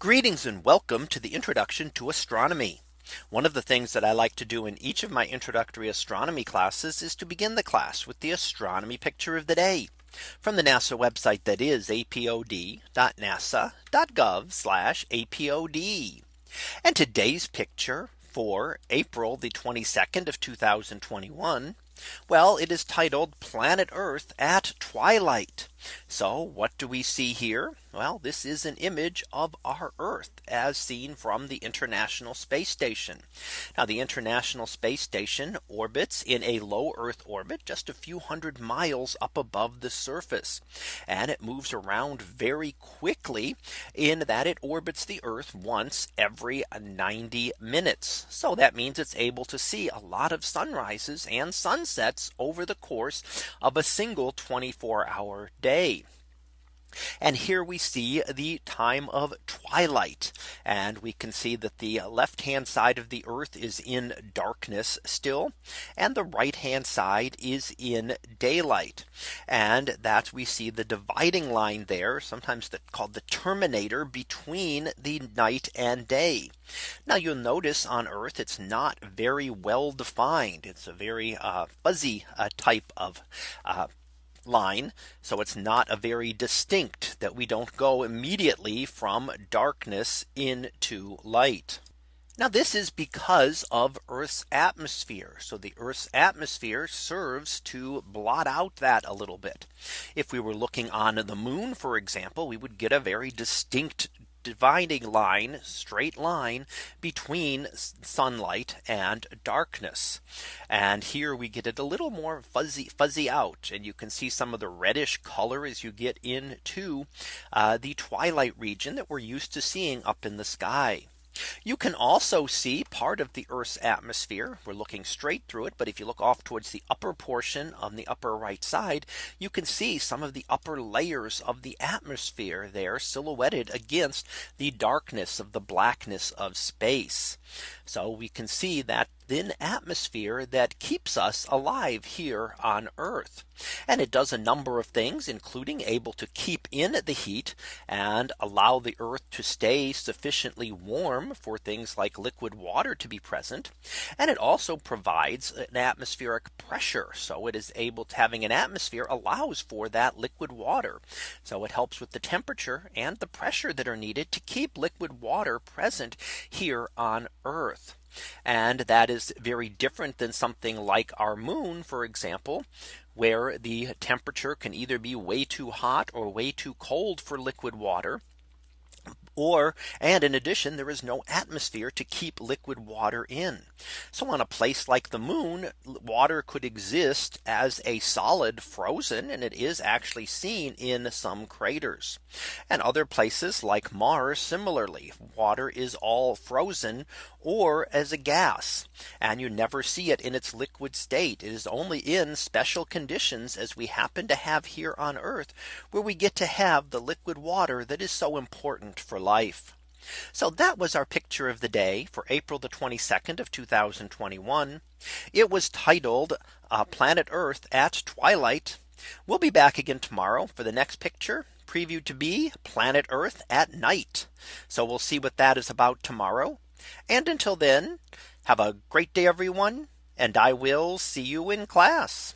Greetings and welcome to the introduction to astronomy. One of the things that I like to do in each of my introductory astronomy classes is to begin the class with the astronomy picture of the day from the NASA website that is apod.nasa.gov apod. And today's picture for April the 22nd of 2021. Well, it is titled Planet Earth at Twilight. So what do we see here? Well, this is an image of our Earth as seen from the International Space Station. Now the International Space Station orbits in a low Earth orbit just a few hundred miles up above the surface. And it moves around very quickly in that it orbits the Earth once every 90 minutes. So that means it's able to see a lot of sunrises and sunsets over the course of a single 24 hour day day. And here we see the time of twilight. And we can see that the left hand side of the earth is in darkness still. And the right hand side is in daylight. And that we see the dividing line there, sometimes called the terminator between the night and day. Now you'll notice on Earth, it's not very well defined. It's a very uh, fuzzy uh, type of uh, line. So it's not a very distinct that we don't go immediately from darkness into light. Now this is because of Earth's atmosphere. So the Earth's atmosphere serves to blot out that a little bit. If we were looking on the moon, for example, we would get a very distinct dividing line straight line between sunlight and darkness. And here we get it a little more fuzzy fuzzy out and you can see some of the reddish color as you get into uh, the twilight region that we're used to seeing up in the sky. You can also see part of the Earth's atmosphere. We're looking straight through it. But if you look off towards the upper portion on the upper right side, you can see some of the upper layers of the atmosphere there silhouetted against the darkness of the blackness of space. So we can see that thin atmosphere that keeps us alive here on Earth. And it does a number of things, including able to keep in the heat and allow the Earth to stay sufficiently warm for things like liquid water to be present. And it also provides an atmospheric pressure. So it is able to having an atmosphere allows for that liquid water. So it helps with the temperature and the pressure that are needed to keep liquid water present here on Earth. And that is very different than something like our moon, for example, where the temperature can either be way too hot or way too cold for liquid water or and in addition there is no atmosphere to keep liquid water in. So on a place like the moon water could exist as a solid frozen and it is actually seen in some craters. And other places like Mars similarly water is all frozen or as a gas and you never see it in its liquid state. It is only in special conditions as we happen to have here on Earth where we get to have the liquid water that is so important for life. So that was our picture of the day for April the 22nd of 2021. It was titled uh, Planet Earth at Twilight. We'll be back again tomorrow for the next picture previewed to be Planet Earth at night. So we'll see what that is about tomorrow. And until then, have a great day, everyone. And I will see you in class.